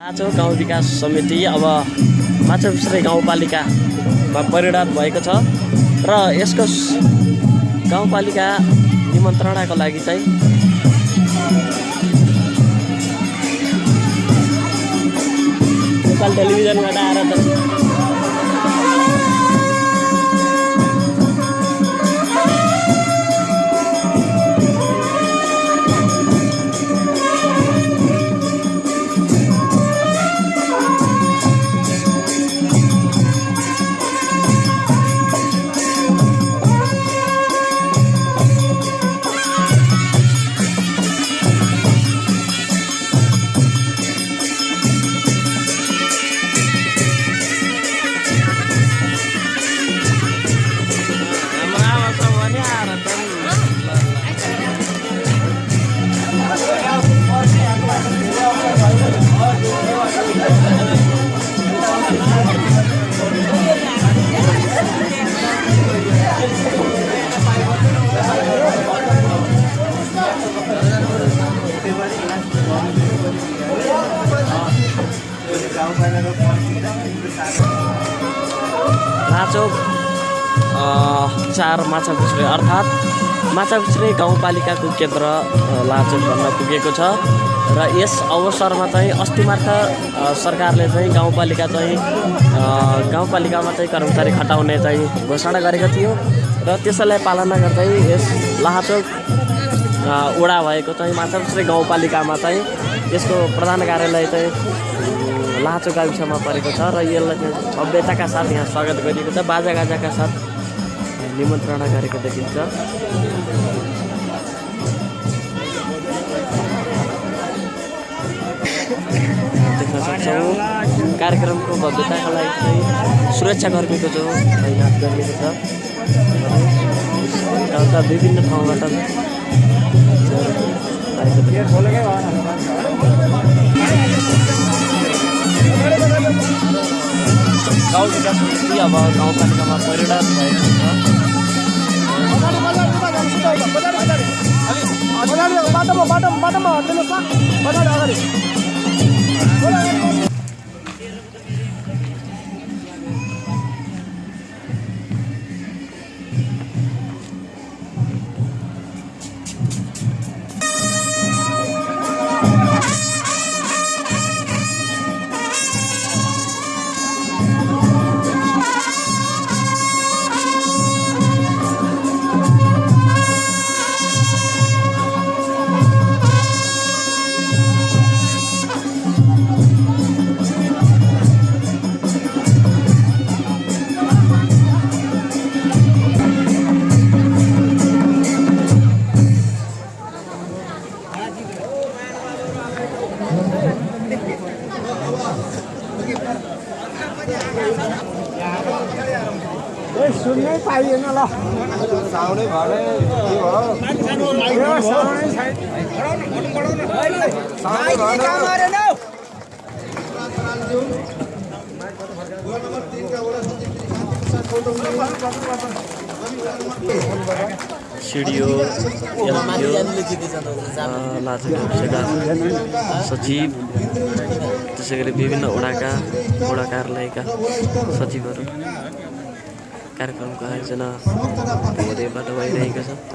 नाचो गाउँ विकास समिति अब माछापुछ्रे गाउँपालिकामा परिणत भएको छ र यसको गाउँपालिका निमन्त्रणाको लागि चाहिँ नेपाल टेलिभिजनबाट आएर लाचोक अ, चार माछापुछ्रे अर्थात् माछापुछ्रे गाउँपालिकाको केन्द्र लाचोक भन्न पुगेको छ। र यस अवसरमा चाहिँ अस्ति मात्र सरकारले चाहिँ गाउँपालिका चाहिँ गाउँपालिकामा चाहिँ कर्मचारी खटाउने चाहिँ घोषणा गरेको थियो। र त्यसैलाई पालना गर्दै यस लाचोक वडा भएको चाहिँ माछापुछ्रे गाउँपालिकामा चाहिँ यसको प्रधान कार्यालय चाहिँ लाचो गाविसमा परेको छ र यसलाई चाहिँ भव्यताका साथ यहाँ स्वागत गरिएको छ बाजागाजाका साथ निमन्त्रणा गरेको देखिन्छ। कार्यक्रमको भव्यताका लागि चाहिँ सुरक्षाकर्मीको जो तैनात गरिएको छ। विभिन्न ठाउँबाट आएको देखिन्छ। गाउँ विकास समिति अब गाउँपालिकामा परिणत भएको छ अगाडि बाटोमा बाटोमा बाटोमा हटिदिनुहोस् न सुन्नै पाइएन ल। साउनै भएन के भयो साउनै छैन सिडिओ सचिव त्यसै गरी विभिन्न वडाका वडा कार्यालयका सचिवहरू कार्यक्रमको आयोजना धेरैबाट भइरहेको छ।